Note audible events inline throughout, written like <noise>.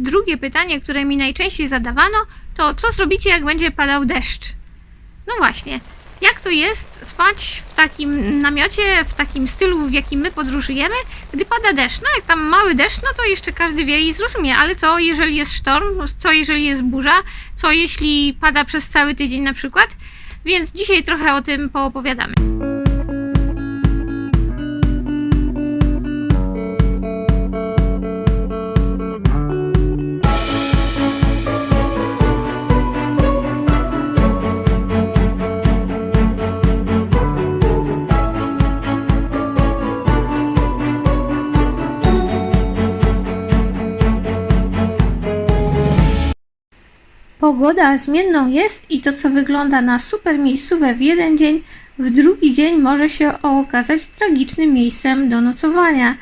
Drugie pytanie, które mi najczęściej zadawano, to co zrobicie, jak będzie padał deszcz? No właśnie, jak to jest spać w takim namiocie, w takim stylu, w jakim my podróżujemy, gdy pada deszcz? No jak tam mały deszcz, no to jeszcze każdy wie i zrozumie, ale co jeżeli jest sztorm, co jeżeli jest burza, co jeśli pada przez cały tydzień na przykład? Więc dzisiaj trochę o tym poopowiadamy. Pogoda zmienną jest i to, co wygląda na super miejscówę w jeden dzień, w drugi dzień może się okazać tragicznym miejscem do nocowania.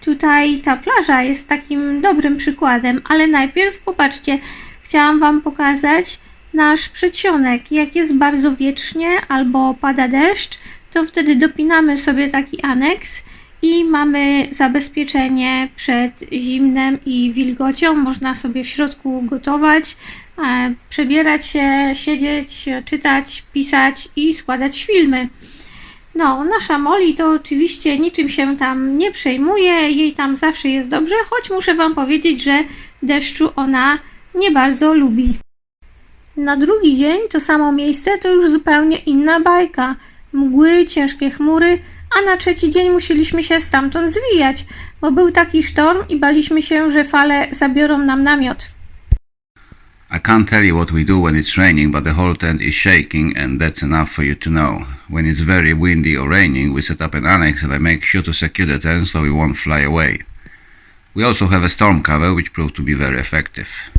Tutaj ta plaża jest takim dobrym przykładem, ale najpierw popatrzcie, chciałam Wam pokazać nasz przedsionek. Jak jest bardzo wietrznie albo pada deszcz, to wtedy dopinamy sobie taki aneks i mamy zabezpieczenie przed zimnem i wilgocią. Można sobie w środku gotować, przebierać się, siedzieć, czytać, pisać i składać filmy. No, nasza Molly to oczywiście niczym się tam nie przejmuje, jej tam zawsze jest dobrze, choć muszę Wam powiedzieć, że deszczu ona nie bardzo lubi. Na drugi dzień to samo miejsce to już zupełnie inna bajka. Mgły, ciężkie chmury, a na trzeci dzień musieliśmy się stamtąd zwijać, bo był taki sztorm i baliśmy się, że fale zabiorą nam namiot. I can't tell you what we do when it's raining, but the whole tent is shaking, and that's enough for you to know. When it's very windy or raining, we set up an annex and I make sure to secure the tent so it won't fly away. We also have a storm cover, which proved to be very effective.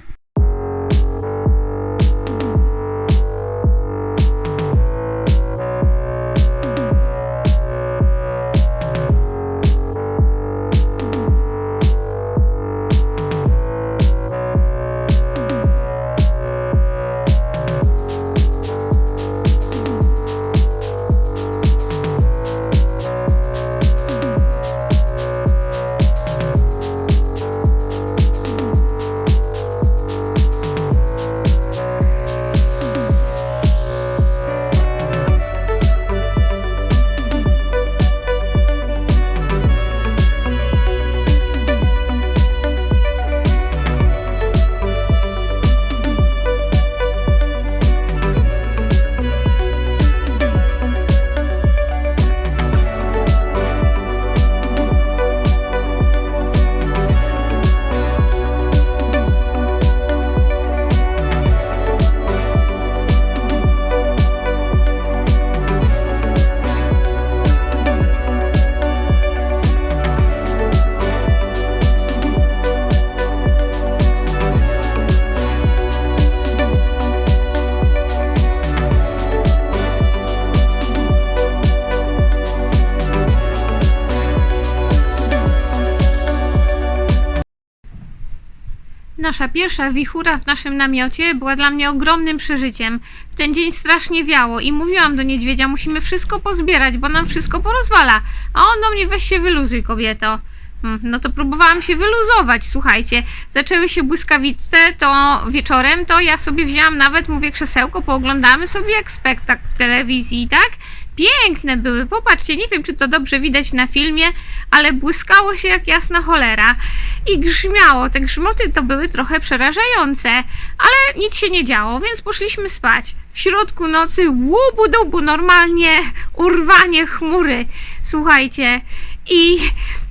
Nasza pierwsza wichura w naszym namiocie była dla mnie ogromnym przeżyciem. W ten dzień strasznie wiało i mówiłam do niedźwiedzia, musimy wszystko pozbierać, bo nam wszystko porozwala. A on do mnie, weź się wyluzuj, kobieto. Hmm, No to próbowałam się wyluzować, słuchajcie. Zaczęły się błyskawice, to wieczorem to ja sobie wzięłam nawet, mówię, krzesełko, pooglądamy sobie jak spektakl w telewizji, tak? Piękne były, popatrzcie, nie wiem czy to dobrze widać na filmie, ale błyskało się jak jasna cholera i grzmiało. Te grzmoty to były trochę przerażające, ale nic się nie działo, więc poszliśmy spać. W środku nocy łubu dubu, normalnie urwanie chmury. Słuchajcie, i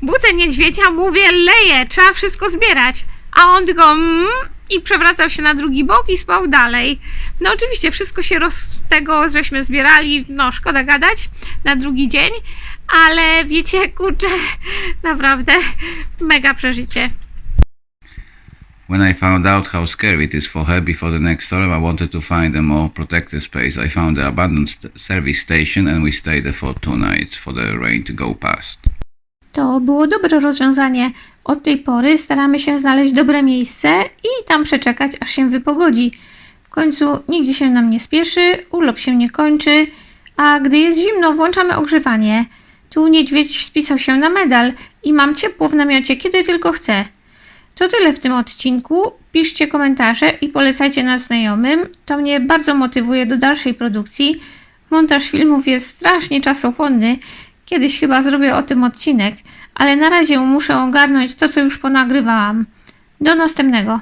budzę niedźwiedzia, mówię, leje, trzeba wszystko zbierać. A on tylko mm, i przewracał się na drugi bok i spał dalej. No oczywiście wszystko się roz tego, żeśmy zbierali, no szkoda gadać, na drugi dzień, ale wiecie, <laughs> kurczę, naprawdę mega przeżycie. When I found out how scary it is for her before the next storm, I wanted to find a more protected space. I found the abandoned service station and we stayed there for two nights for the rain to go past. To było dobre rozwiązanie. Od tej pory staramy się znaleźć dobre miejsce i tam przeczekać, aż się wypogodzi. W końcu nigdzie się nam nie spieszy, urlop się nie kończy, a gdy jest zimno, włączamy ogrzewanie. Tu niedźwiedź spisał się na medal i mam ciepło w namiocie, kiedy tylko chcę. To tyle w tym odcinku. Piszcie komentarze i polecajcie nas znajomym. To mnie bardzo motywuje do dalszej produkcji. Montaż filmów jest strasznie czasochłonny. Kiedyś chyba zrobię o tym odcinek, ale na razie muszę ogarnąć to, co już ponagrywałam. Do następnego.